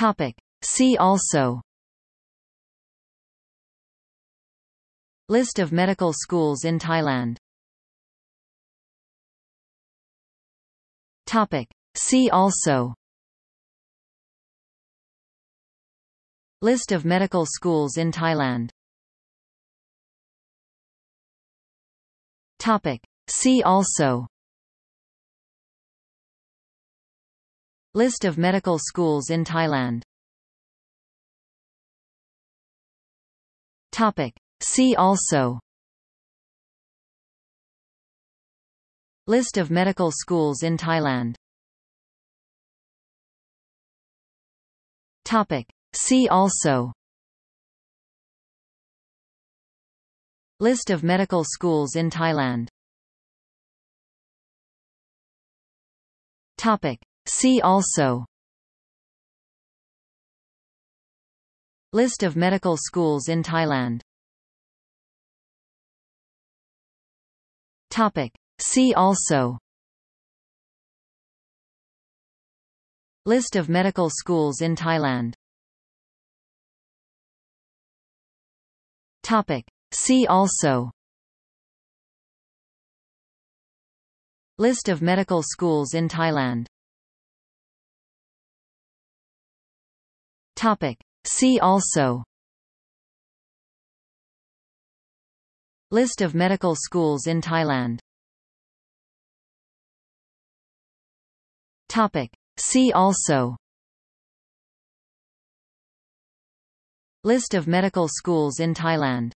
Topic. See also List of medical schools in Thailand Topic. See also List of medical schools in Thailand Topic. See also List of medical schools in Thailand Topic. See also List of medical schools in Thailand Topic. See also List of medical schools in Thailand Topic. See also. List of medical schools in Thailand. Topic. See also. List of medical schools in Thailand. Topic. See also. List of medical schools in Thailand Topic. See also List of medical schools in Thailand Topic. See also List of medical schools in Thailand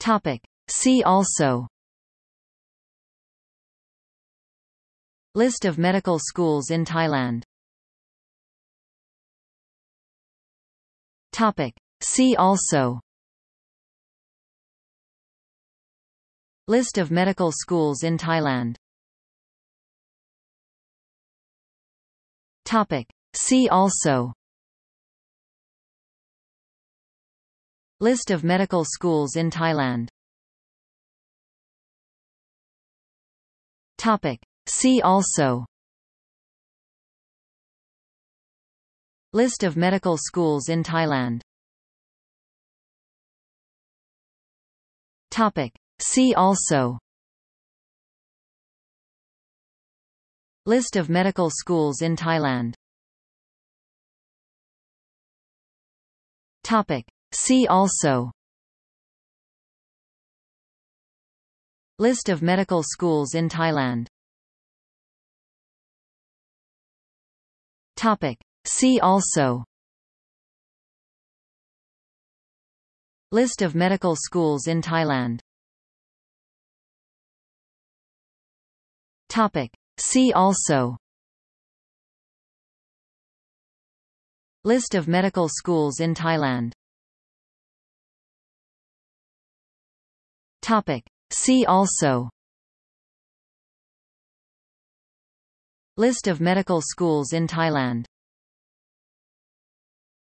Topic. See also List of medical schools in Thailand Topic. See also List of medical schools in Thailand Topic. See also List of medical schools in Thailand Topic. See also. List of medical schools in Thailand. Topic. See also. List of medical schools in Thailand. Topic. See also. List of medical schools in Thailand Topic. See also List of medical schools in Thailand Topic. See also List of medical schools in Thailand Topic. See also List of medical schools in Thailand